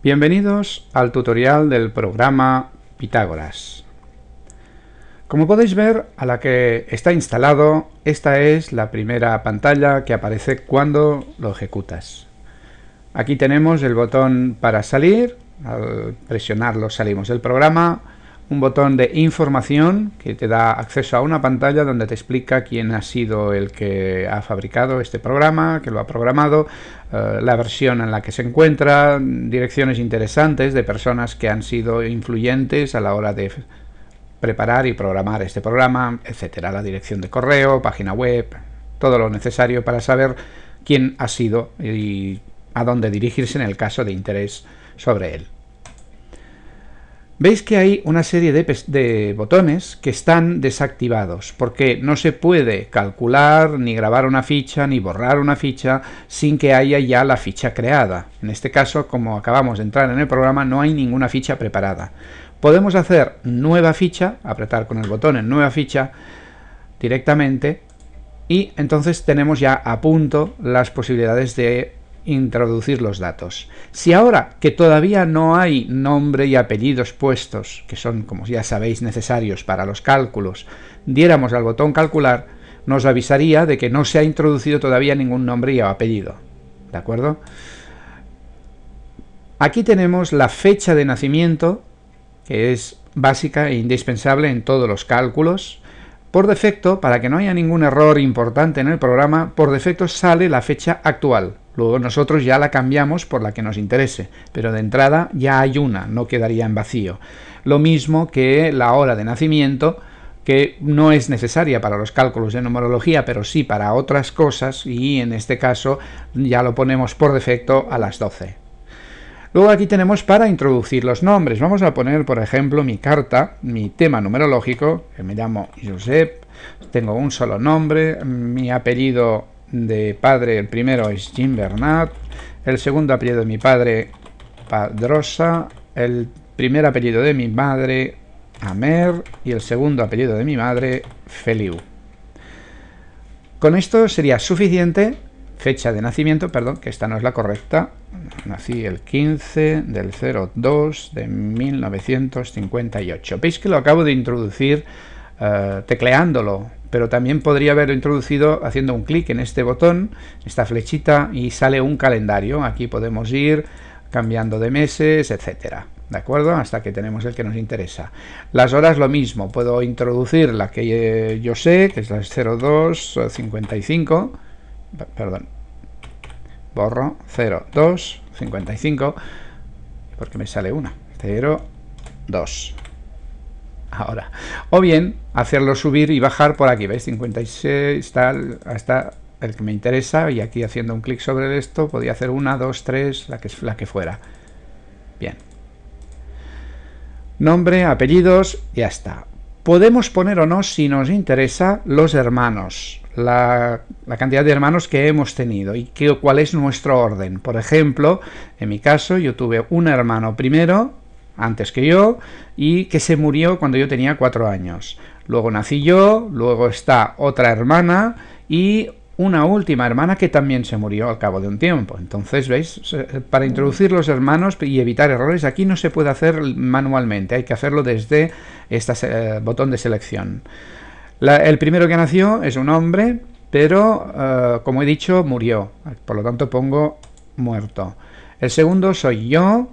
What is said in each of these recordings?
Bienvenidos al tutorial del programa Pitágoras. Como podéis ver, a la que está instalado, esta es la primera pantalla que aparece cuando lo ejecutas. Aquí tenemos el botón para salir, al presionarlo salimos del programa, un botón de información que te da acceso a una pantalla donde te explica quién ha sido el que ha fabricado este programa, que lo ha programado, eh, la versión en la que se encuentra, direcciones interesantes de personas que han sido influyentes a la hora de preparar y programar este programa, etcétera, la dirección de correo, página web, todo lo necesario para saber quién ha sido y a dónde dirigirse en el caso de interés sobre él. Veis que hay una serie de, botones que están desactivados, porque no se puede calcular, ni grabar una ficha, ni borrar una ficha, sin que haya ya la ficha creada. En este caso, como acabamos de entrar en el programa, no hay ninguna ficha preparada. Podemos hacer nueva ficha, apretar con el botón en nueva ficha directamente, y entonces tenemos ya a punto las posibilidades de introducir los datos. Si ahora que todavía no hay nombre y apellidos puestos, que son, como ya sabéis, necesarios para los cálculos, diéramos al botón calcular, nos avisaría de que no se ha introducido todavía ningún nombre y apellido. ¿De acuerdo? Aquí tenemos la fecha de nacimiento, que es básica e indispensable en todos los cálculos. Por defecto, para que no haya ningún error importante en el programa, por defecto sale la fecha actual. Luego nosotros ya la cambiamos por la que nos interese, pero de entrada ya hay una, no quedaría en vacío. Lo mismo que la hora de nacimiento, que no es necesaria para los cálculos de numerología, pero sí para otras cosas, y en este caso ya lo ponemos por defecto a las 12. Luego aquí tenemos para introducir los nombres. Vamos a poner, por ejemplo, mi carta, mi tema numerológico, que me llamo Josep, tengo un solo nombre, mi apellido de padre, el primero es Jim Bernat, el segundo apellido de mi padre, Padrosa, el primer apellido de mi madre, Amer, y el segundo apellido de mi madre, Feliu. Con esto sería suficiente, fecha de nacimiento, perdón, que esta no es la correcta, nací el 15 del 02 de 1958. Veis que lo acabo de introducir eh, tecleándolo pero también podría haberlo introducido haciendo un clic en este botón, esta flechita, y sale un calendario. Aquí podemos ir cambiando de meses, etcétera. ¿De acuerdo? Hasta que tenemos el que nos interesa. Las horas lo mismo, puedo introducir la que eh, yo sé, que es la 0255, perdón, borro 0255, porque me sale una, 02 ahora. O bien hacerlo subir y bajar por aquí, ¿veis? 56 tal, hasta el que me interesa y aquí haciendo un clic sobre esto podía hacer una, dos, tres, la que, la que fuera. Bien. Nombre, apellidos, ya está. Podemos poner o no, si nos interesa, los hermanos, la, la cantidad de hermanos que hemos tenido y qué, cuál es nuestro orden. Por ejemplo, en mi caso yo tuve un hermano primero, antes que yo y que se murió cuando yo tenía cuatro años. Luego nací yo, luego está otra hermana y una última hermana que también se murió al cabo de un tiempo. Entonces, ¿veis? Para introducir los hermanos y evitar errores, aquí no se puede hacer manualmente, hay que hacerlo desde este botón de selección. el primero que nació es un hombre, pero, eh, como he dicho, murió. Por lo tanto, pongo muerto. El segundo soy yo,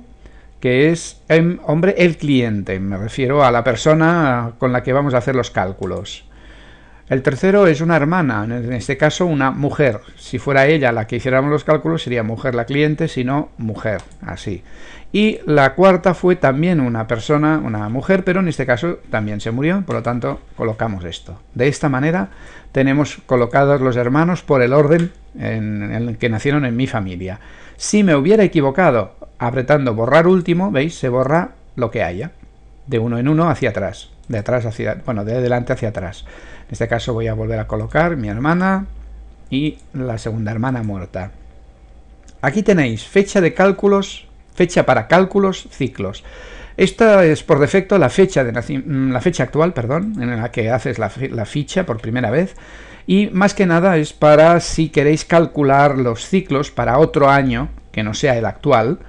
que es, em, hombre, el cliente, me refiero a la persona con la que vamos a hacer los cálculos. El tercero es una hermana, en este caso una mujer. Si fuera ella la que hiciéramos los cálculos sería mujer la cliente, si no mujer, así. Y la cuarta fue también una persona, una mujer, pero en este caso también se murió, por lo tanto colocamos esto. De esta manera tenemos colocados los hermanos por el orden en el que nacieron en mi familia. Si me hubiera equivocado apretando borrar último, veis, se borra lo que haya, de uno en uno hacia atrás, de atrás hacia, bueno, de adelante hacia atrás. En este caso voy a volver a colocar mi hermana y la segunda hermana muerta. Aquí tenéis fecha de cálculos, fecha para cálculos, ciclos. Esta es por defecto la fecha, de la fecha actual perdón, en la que haces la ficha por primera vez y más que nada es para si queréis calcular los ciclos para otro año que no sea el actual,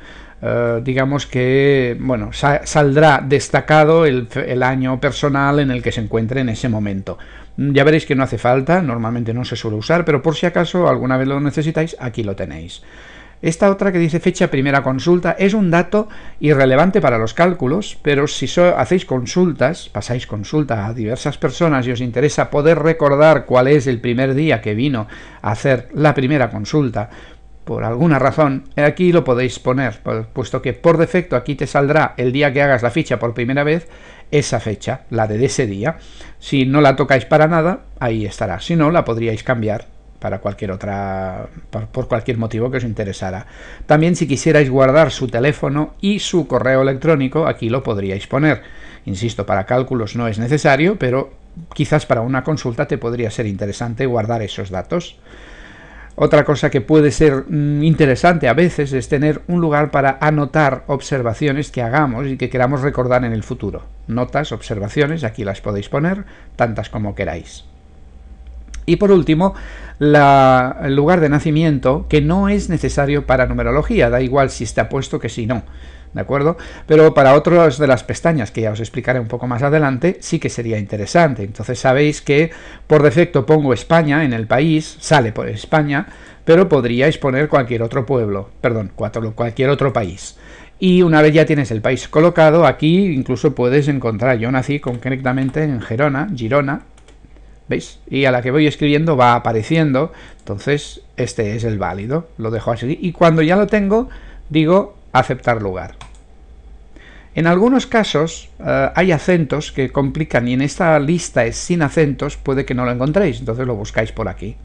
eh, digamos que bueno saldrá destacado el, el, año personal en el que se encuentre en ese momento. Ya veréis que no hace falta, normalmente no se suele usar, pero por si acaso alguna vez lo necesitáis, aquí lo tenéis. Esta otra que dice fecha primera consulta es un dato irrelevante para los cálculos, pero si hacéis consultas, pasáis consulta a diversas personas y os interesa poder recordar cuál es el primer día que vino a hacer la primera consulta, por alguna razón, aquí lo podéis poner, puesto que por defecto aquí te saldrá el día que hagas la ficha por primera vez, esa fecha, la de ese día. Si no la tocáis para nada, ahí estará. Si no, la podríais cambiar para cualquier otra, por, cualquier motivo que os interesara. También si quisierais guardar su teléfono y su correo electrónico, aquí lo podríais poner. Insisto, para cálculos no es necesario, pero quizás para una consulta te podría ser interesante guardar esos datos. Otra cosa que puede ser mm, interesante a veces es tener un lugar para anotar observaciones que hagamos y que queramos recordar en el futuro. Notas, observaciones, aquí las podéis poner, tantas como queráis. Y por último, el lugar de nacimiento, que no es necesario para numerología, da igual si está puesto que si no. ¿De acuerdo? Pero para otras de las pestañas, que ya os explicaré un poco más adelante, sí que sería interesante. Entonces sabéis que por defecto pongo España en el país, sale por España, pero podríais poner cualquier otro pueblo, perdón, cualquier otro país. Y una vez ya tienes el país colocado, aquí incluso puedes encontrar, yo nací concretamente en Gerona, Girona, ¿veis? Y a la que voy escribiendo va apareciendo, entonces este es el válido, lo dejo así. Y cuando ya lo tengo, digo aceptar lugar. En algunos casos eh, hay acentos que complican y en esta lista es sin acentos, puede que no lo encontréis, entonces lo buscáis por aquí,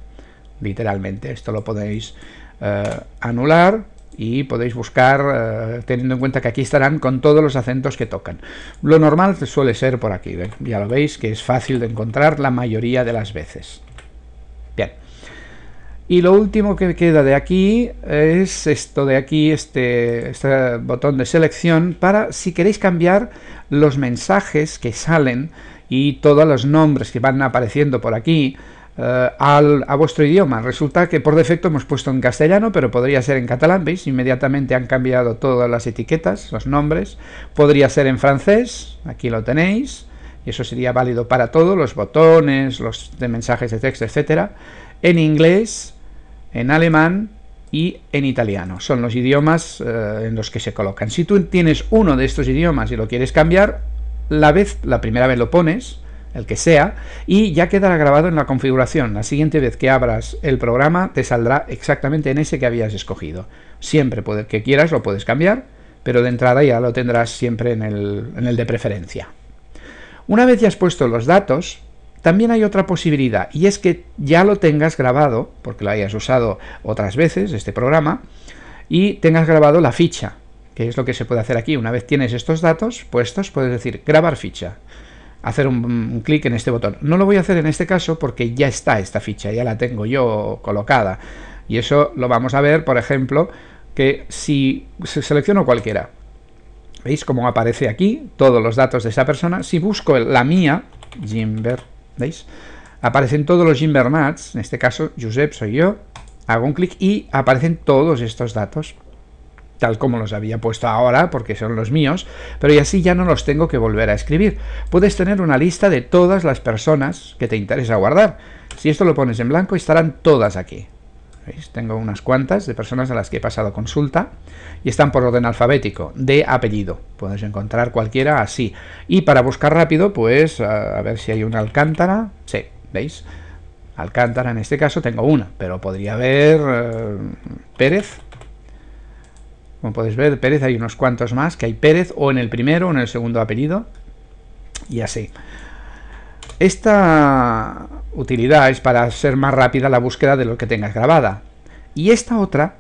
literalmente. Esto lo podéis eh, anular y podéis buscar eh, teniendo en cuenta que aquí estarán con todos los acentos que tocan. Lo normal suele ser por aquí, ya lo veis que es fácil de encontrar la mayoría de las veces. Y lo último que queda de aquí es esto de aquí, este, este botón de selección, para si queréis cambiar los mensajes que salen y todos los nombres que van apareciendo por aquí eh, a vuestro idioma. Resulta que por defecto hemos puesto en castellano, pero podría ser en catalán, ¿veis? Inmediatamente han cambiado todas las etiquetas, los nombres. Podría ser en francés, aquí lo tenéis, y eso sería válido para todos, los botones, los de mensajes de texto, etcétera. En inglés, en alemán y en italiano. Son los idiomas eh, en los que se colocan. Si tú tienes uno de estos idiomas y lo quieres cambiar, la vez, la primera vez lo pones, el que sea, y ya quedará grabado en la configuración. La siguiente vez que abras el programa te saldrá exactamente en ese que habías escogido. Siempre que quieras lo puedes cambiar, pero de entrada ya lo tendrás siempre en el, en el de preferencia. Una vez ya has puesto los datos, también hay otra posibilidad, y es que ya lo tengas grabado, porque lo hayas usado otras veces, este programa, y tengas grabado la ficha, que es lo que se puede hacer aquí. Una vez tienes estos datos puestos, puedes decir grabar ficha, hacer un, clic en este botón. No lo voy a hacer en este caso porque ya está esta ficha, ya la tengo yo colocada. Y eso lo vamos a ver, por ejemplo, que si selecciono cualquiera, ¿veis cómo aparece aquí todos los datos de esa persona? Si busco la mía, Jimber ¿Veis? Aparecen todos los invernats, en este caso Josep soy yo, hago un clic y aparecen todos estos datos, tal como los había puesto ahora, porque son los míos, pero y así ya no los tengo que volver a escribir. Puedes tener una lista de todas las personas que te interesa guardar. Si esto lo pones en blanco, estarán todas aquí. Tengo unas cuantas de personas a las que he pasado consulta y están por orden alfabético, de apellido. Puedes encontrar cualquiera así. Y para buscar rápido, pues a, ver si hay una Alcántara. Sí, ¿veis? Alcántara en este caso tengo una, pero podría haber eh, Pérez. Como podéis ver, Pérez hay unos cuantos más, que hay Pérez o en el primero o en el segundo apellido. Y así. Esta utilidad es para ser más rápida la búsqueda de lo que tengas grabada. Y esta otra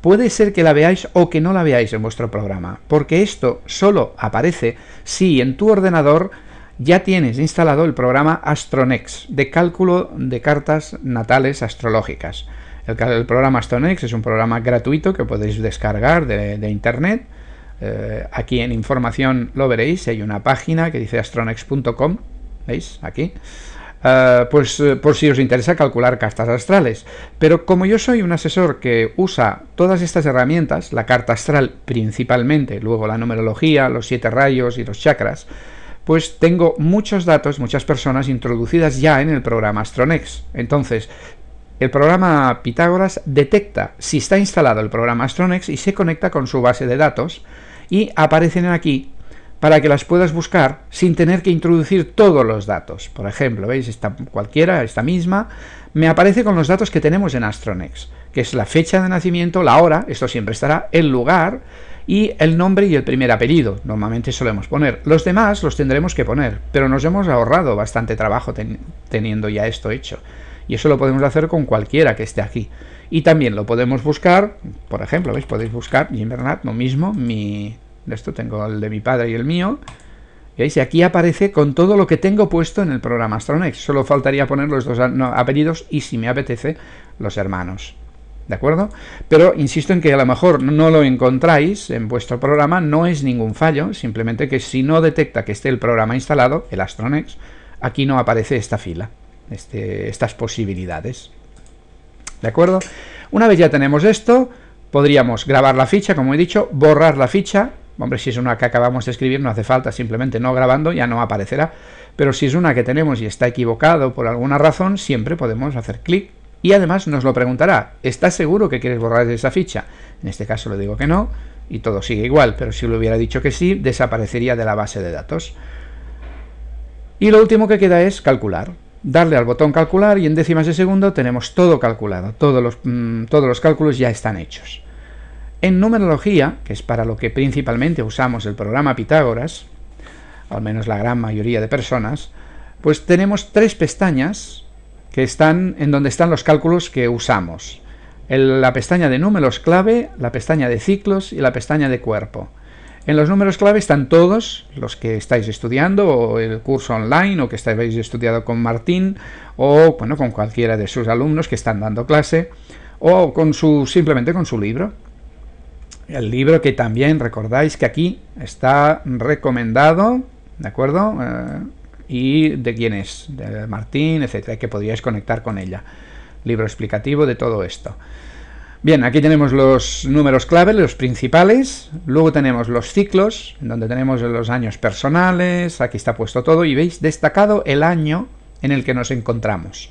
puede ser que la veáis o que no la veáis en vuestro programa, porque esto solo aparece si en tu ordenador ya tienes instalado el programa Astronex de cálculo de cartas natales astrológicas. El, programa Astronex es un programa gratuito que podéis descargar de, internet. Eh, aquí en información lo veréis, hay una página que dice astronex.com, ¿veis? Aquí. eh, pues eh, por si os interesa calcular cartas astrales. Pero como yo soy un asesor que usa todas estas herramientas, la carta astral principalmente, luego la numerología, los siete rayos y los chakras, pues tengo muchos datos, muchas personas introducidas ya en el programa Astronex. Entonces, el programa Pitágoras detecta si está instalado el programa Astronex y se conecta con su base de datos y aparecen aquí para que las puedas buscar sin tener que introducir todos los datos. Por ejemplo, ¿veis? Esta, cualquiera, esta misma, me aparece con los datos que tenemos en Astronex, que es la fecha de nacimiento, la hora, esto siempre estará, el lugar y el nombre y el primer apellido. Normalmente solemos poner. Los demás los tendremos que poner, pero nos hemos ahorrado bastante trabajo teniendo ya esto hecho. Y eso lo podemos hacer con cualquiera que esté aquí. Y también lo podemos buscar, por ejemplo, ¿veis? Podéis buscar Jim Bernard, lo mismo, mi, de esto tengo el de mi padre y el mío. ¿Veis? Y aquí aparece con todo lo que tengo puesto en el programa Astronex. Solo faltaría poner los dos apellidos y, si me apetece, los hermanos. ¿De acuerdo? Pero insisto en que a lo mejor no lo encontráis en vuestro programa, no es ningún fallo, simplemente que si no detecta que esté el programa instalado, el Astronex, aquí no aparece esta fila, este, estas posibilidades. ¿De acuerdo? Una vez ya tenemos esto, podríamos grabar la ficha, como he dicho, borrar la ficha, Hombre, si es una que acabamos de escribir no hace falta, simplemente no grabando ya no aparecerá. Pero si es una que tenemos y está equivocado por alguna razón, siempre podemos hacer clic y además nos lo preguntará, ¿estás seguro que quieres borrar esa ficha? En este caso le digo que no y todo sigue igual, pero si le hubiera dicho que sí, desaparecería de la base de datos. Y lo último que queda es calcular. Darle al botón calcular y en décimas de segundo tenemos todo calculado, todos los, mm, todos los cálculos ya están hechos. En numerología, que es para lo que principalmente usamos el programa Pitágoras, al menos la gran mayoría de personas, pues tenemos tres pestañas que están en donde están los cálculos que usamos. la pestaña de números clave, la pestaña de ciclos y la pestaña de cuerpo. En los números clave están todos los que estáis estudiando, o el curso online, o que estáis estudiado con Martín, o bueno, con cualquiera de sus alumnos que están dando clase, o con su, simplemente con su libro. El libro que también recordáis que aquí está recomendado, ¿de acuerdo? Eh, y de quién es, de Martín, etcétera, que podríais conectar con ella. Libro explicativo de todo esto. Bien, aquí tenemos los números clave, los principales, luego tenemos los ciclos, donde tenemos los años personales, aquí está puesto todo, y veis destacado el año en el que nos encontramos.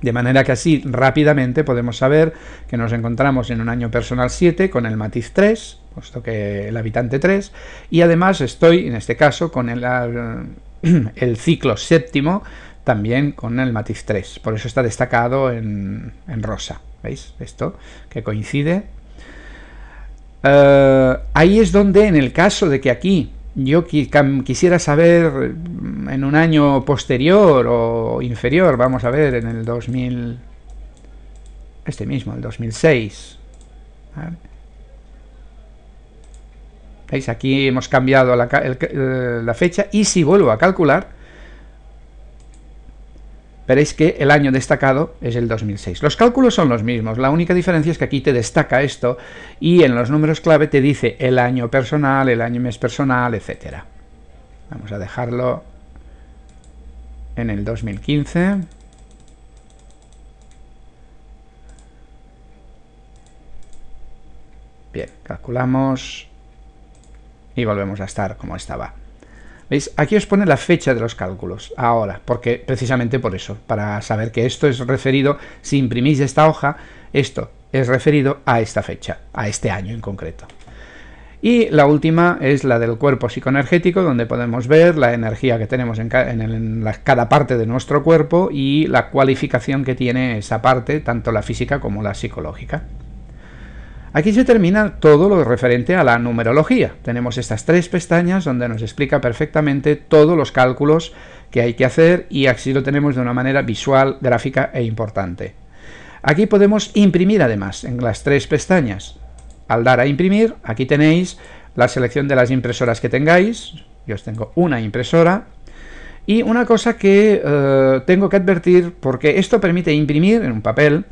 De manera que así rápidamente podemos saber que nos encontramos en un año personal 7 con el matiz 3, puesto que el habitante 3, y además estoy en este caso con el, el ciclo séptimo también con el matiz 3, por eso está destacado en, rosa, ¿veis? Esto que coincide. Eh, ahí es donde en el caso de que aquí yo quisiera saber mm, en un año posterior o inferior, vamos a ver, en el 2000, este mismo, el 2006. ¿Veis? Aquí hemos cambiado eh, la fecha y si vuelvo a calcular, veréis que el año destacado es el 2006. Los cálculos son los mismos, la única diferencia es que aquí te destaca esto y en los números clave te dice el año personal, el año mes personal, etcétera. Vamos a dejarlo en el 2015. Bien, calculamos y volvemos a estar como estaba. ¿Veis? Aquí os pone la fecha de los cálculos, ahora, porque precisamente por eso, para saber que esto es referido, si imprimís esta hoja, esto es referido a esta fecha, a este año en concreto. Y la última es la del cuerpo psicoenergético, donde podemos ver la energía que tenemos en, cada parte de nuestro cuerpo y la cualificación que tiene esa parte, tanto la física como la psicológica. Aquí se termina todo lo referente a la numerología. Tenemos estas tres pestañas donde nos explica perfectamente todos los cálculos que hay que hacer y así lo tenemos de una manera visual, gráfica e importante. Aquí podemos imprimir además en las tres pestañas. Al dar a imprimir, aquí tenéis la selección de las impresoras que tengáis. Yo os tengo una impresora. Y una cosa que eh, tengo que advertir, porque esto permite imprimir en un papel,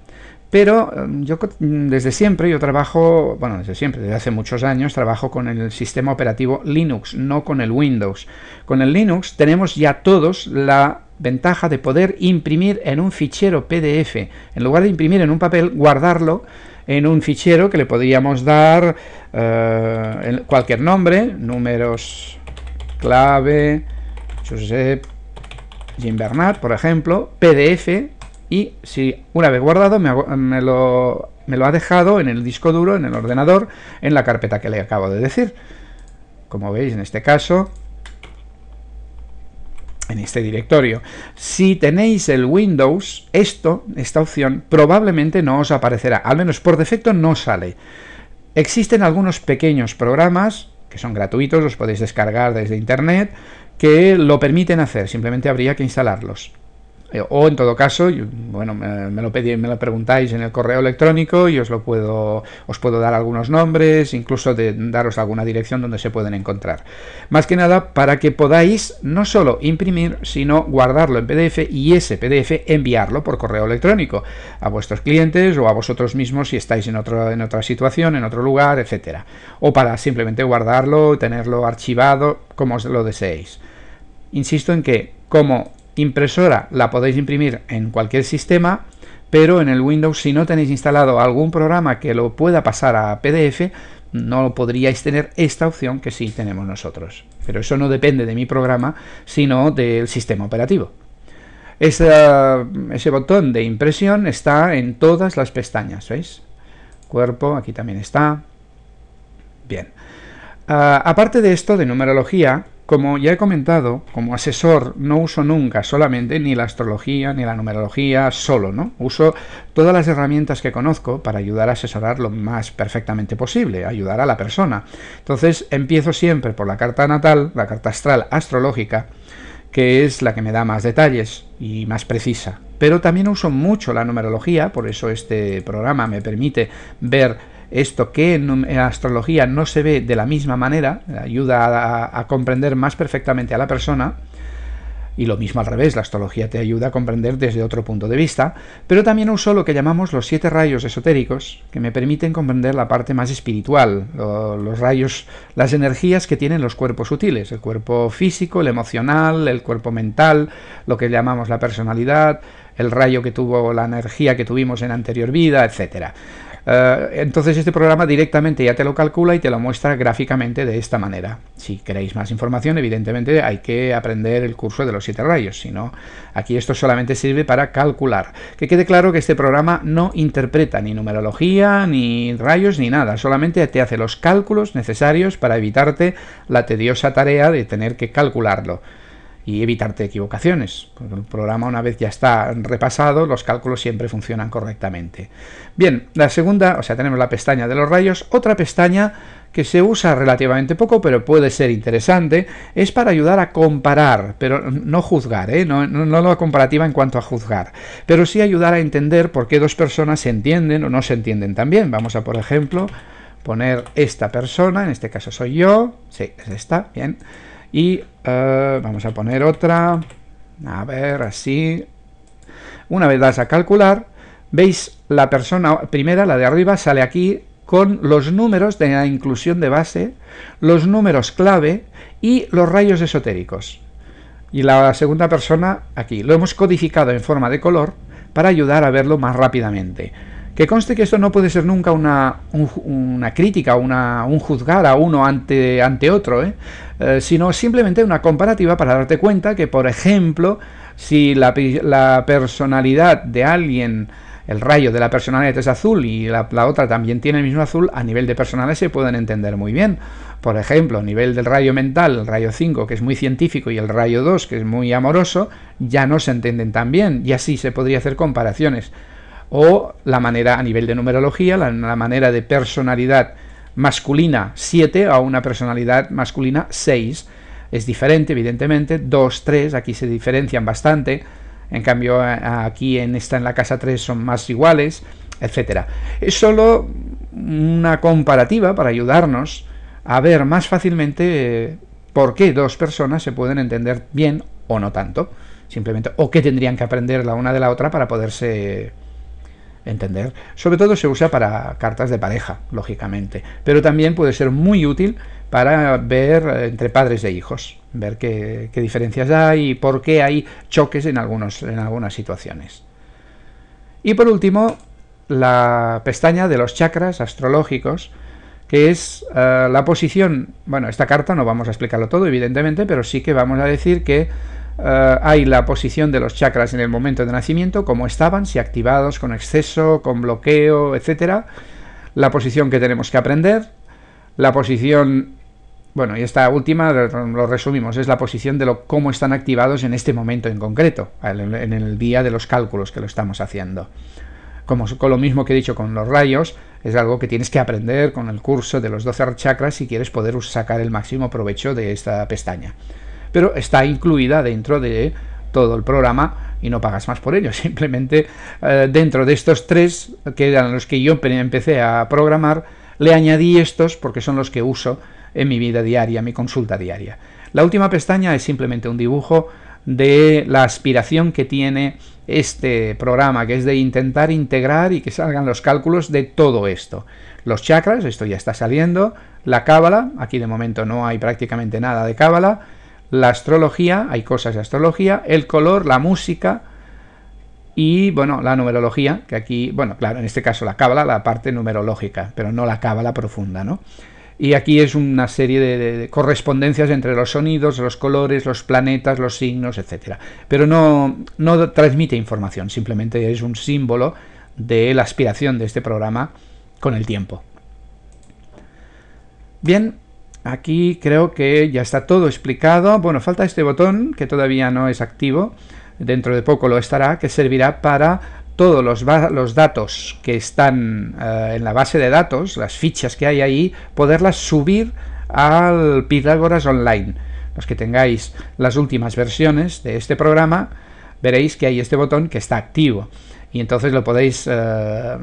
pero em, yo desde siempre, yo trabajo, bueno, desde siempre, desde hace muchos años, trabajo con el sistema operativo Linux, no con el Windows. Con el Linux tenemos ya todos la ventaja de poder imprimir en un fichero PDF. En lugar de imprimir en un papel, guardarlo en un fichero que le podríamos dar eh, cualquier nombre, números clave, Josep Jim Bernard, por ejemplo, PDF, y si una vez guardado me, lo, lo ha dejado en el disco duro, en el ordenador, en la carpeta que le acabo de decir. Como veis en este caso, en este directorio. Si tenéis el Windows, esto, esta opción, probablemente no os aparecerá, al menos por defecto no sale. Existen algunos pequeños programas que son gratuitos, los podéis descargar desde internet, que lo permiten hacer, simplemente habría que instalarlos. Eh, o en todo caso, bueno, me, lo pedí, me lo preguntáis en el correo electrónico y os lo puedo, os puedo dar algunos nombres, incluso de daros alguna dirección donde se pueden encontrar. Más que nada para que podáis no solo imprimir, sino guardarlo en PDF y ese PDF enviarlo por correo electrónico a vuestros clientes o a vosotros mismos si estáis en, otro, en otra situación, en otro lugar, etcétera. O para simplemente guardarlo, tenerlo archivado, como os lo deseéis. Insisto en que como impresora la podéis imprimir en cualquier sistema, pero en el Windows si no tenéis instalado algún programa que lo pueda pasar a PDF, no podríais tener esta opción que sí tenemos nosotros. Pero eso no depende de mi programa, sino del sistema operativo. ese botón de impresión está en todas las pestañas, ¿veis? Cuerpo, aquí también está. Bien. Ah, aparte de esto de numerología, como ya he comentado, como asesor no uso nunca solamente ni la astrología ni la numerología solo, ¿no? Uso todas las herramientas que conozco para ayudar a asesorar lo más perfectamente posible, ayudar a la persona. Entonces empiezo siempre por la carta natal, la carta astral astrológica, que es la que me da más detalles y más precisa. Pero también uso mucho la numerología, por eso este programa me permite ver esto que en, astrología no se ve de la misma manera, ayuda a, comprender más perfectamente a la persona, y lo mismo al revés, la astrología te ayuda a comprender desde otro punto de vista, pero también uso lo que llamamos los siete rayos esotéricos, que me permiten comprender la parte más espiritual, los rayos, las energías que tienen los cuerpos sutiles, el cuerpo físico, el emocional, el cuerpo mental, lo que llamamos la personalidad, el rayo que tuvo la energía que tuvimos en anterior vida, etcétera. Eh, entonces este programa directamente ya te lo calcula y te lo muestra gráficamente de esta manera. Si queréis más información, evidentemente hay que aprender el curso de los siete rayos, si no, aquí esto solamente sirve para calcular. Que quede claro que este programa no interpreta ni numerología, ni rayos, ni nada, solamente te hace los cálculos necesarios para evitarte la tediosa tarea de tener que calcularlo y evitarte equivocaciones. el programa una vez ya está repasado, los cálculos siempre funcionan correctamente. Bien, la segunda, o sea, tenemos la pestaña de los rayos, otra pestaña que se usa relativamente poco, pero puede ser interesante, es para ayudar a comparar, pero no juzgar, ¿eh? no, no, no la comparativa en cuanto a juzgar, pero sí ayudar a entender por qué dos personas se entienden o no se entienden también. Vamos a, por ejemplo, poner esta persona, en este caso soy yo, sí, es esta, bien, y eh, vamos a poner otra. A ver así. Una vez das a calcular veis la persona primera la de arriba sale aquí con los números de la inclusión de base los números clave y los rayos esotéricos. Y la segunda persona aquí. Lo hemos codificado en forma de color para ayudar a verlo más rápidamente que conste que esto no puede ser nunca una, una crítica, una, un juzgar a uno ante, ante otro, ¿eh? Eh, sino simplemente una comparativa para darte cuenta que, por ejemplo, si la, la personalidad de alguien el rayo de la personalidad es azul y la, la, otra también tiene el mismo azul, a nivel de personalidad se pueden entender muy bien. Por ejemplo, a nivel del rayo mental, el rayo 5, que es muy científico, y el rayo 2, que es muy amoroso, ya no se entienden tan bien, y así se podría hacer comparaciones o la manera a nivel de numerología, la, manera de personalidad masculina 7 a una personalidad masculina 6. Es diferente, evidentemente, 2, 3, aquí se diferencian bastante, en cambio aquí en esta en la casa 3 son más iguales, etcétera. Es solo una comparativa para ayudarnos a ver más fácilmente eh, por qué dos personas se pueden entender bien o no tanto, simplemente, o qué tendrían que aprender la una de la otra para poderse entender. Sobre todo se usa para cartas de pareja, lógicamente, pero también puede ser muy útil para ver eh, entre padres e hijos, ver qué, diferencias hay y por qué hay choques en, algunos, en algunas situaciones. Y por último, la pestaña de los chakras astrológicos, que es eh, la posición, bueno, esta carta no vamos a explicarlo todo, evidentemente, pero sí que vamos a decir que eh, hay la posición de los chakras en el momento de nacimiento, como estaban, si activados con exceso, con bloqueo, etcétera, la posición que tenemos que aprender, la posición, bueno, y esta última lo resumimos, es la posición de lo, cómo están activados en este momento en concreto, en el día de los cálculos que lo estamos haciendo. Como con lo mismo que he dicho con los rayos, es algo que tienes que aprender con el curso de los 12 chakras si quieres poder sacar el máximo provecho de esta pestaña. Pero está incluida dentro de todo el programa y no pagas más por ello. Simplemente eh, dentro de estos tres, que eran los que yo empecé a programar, le añadí estos porque son los que uso en mi vida diaria, mi consulta diaria. La última pestaña es simplemente un dibujo de la aspiración que tiene este programa, que es de intentar integrar y que salgan los cálculos de todo esto. Los chakras, esto ya está saliendo, la cábala, aquí de momento no hay prácticamente nada de cábala, la astrología, hay cosas de astrología, el color, la música y, bueno, la numerología, que aquí, bueno, claro, en este caso la cábala, la parte numerológica, pero no la cábala profunda, ¿no? y aquí es una serie de, correspondencias entre los sonidos, los colores, los planetas, los signos, etc. Pero no, no transmite información, simplemente es un símbolo de la aspiración de este programa con el tiempo. Bien, aquí creo que ya está todo explicado. Bueno, falta este botón que todavía no es activo, dentro de poco lo estará, que servirá para todos los, datos que están eh, en la base de datos, las fichas que hay ahí, poderlas subir al Pitágoras Online. Los que tengáis las últimas versiones de este programa, veréis que hay este botón que está activo. Y entonces lo podéis eh,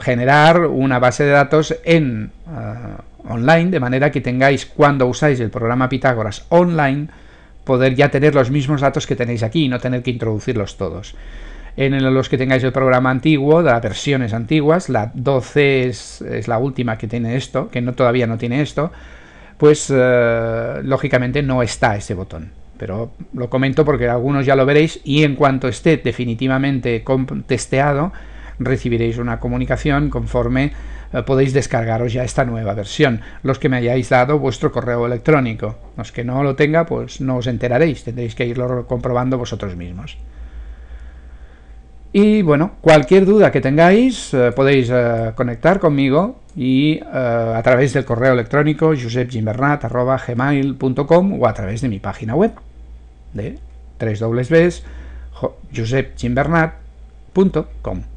generar una base de datos en eh, online, de manera que tengáis, cuando usáis el programa Pitágoras Online, poder ya tener los mismos datos que tenéis aquí y no tener que introducirlos todos en los que tengáis el programa antiguo, las versiones antiguas, la 12 es, la última que tiene esto, que no todavía no tiene esto, pues eh, lógicamente no está ese botón. Pero lo comento porque algunos ya lo veréis y en cuanto esté definitivamente testeado, recibiréis una comunicación conforme podéis descargaros ya esta nueva versión. Los que me hayáis dado vuestro correo electrónico. Los que no lo tenga, pues no os enteraréis, tendréis que irlo comprobando vosotros mismos. Y bueno, cualquier duda que tengáis eh, podéis eh, conectar conmigo y eh, a través del correo electrónico josepgimbernat.gmail.com o a través de mi página web de www.josepgimbernat.com